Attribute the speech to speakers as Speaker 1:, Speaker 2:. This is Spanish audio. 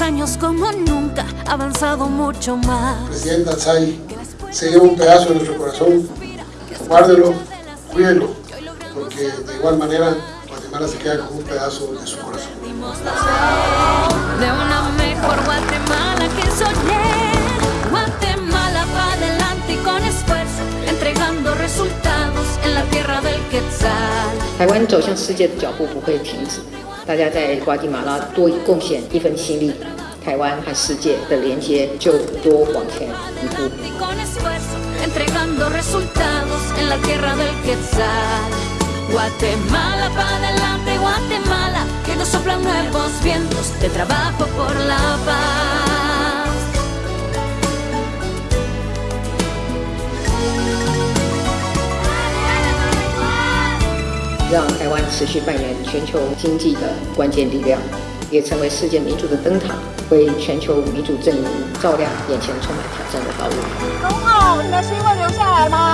Speaker 1: años como nunca, ha avanzado mucho más.
Speaker 2: Presidenta Tsai, se lleva un pedazo de nuestro corazón, guárdelo, cuídelo, porque de igual manera Guatemala se queda con un pedazo de su corazón.
Speaker 1: De una mejor Guatemala que soñé, Guatemala para adelante y con esfuerzo, entregando resultados en la tierra del Quetzal.
Speaker 3: 台湾走向世界的脚步不会停止，大家在瓜地马拉多贡献一份心力，台湾和世界的连接就多往前一步。
Speaker 1: Y con esfuerzo, entregando resultados en la tierra del Quetzal. Guatemala para adelante, Guatemala, que nos soplan nuevos vientos de trabajo por la
Speaker 3: 让台湾持续扮演全球经济的关键力量，也成为世界民主的灯塔，为全球民主阵营照亮眼前充满挑战的道路。
Speaker 4: 总统，你的心会留下来吗？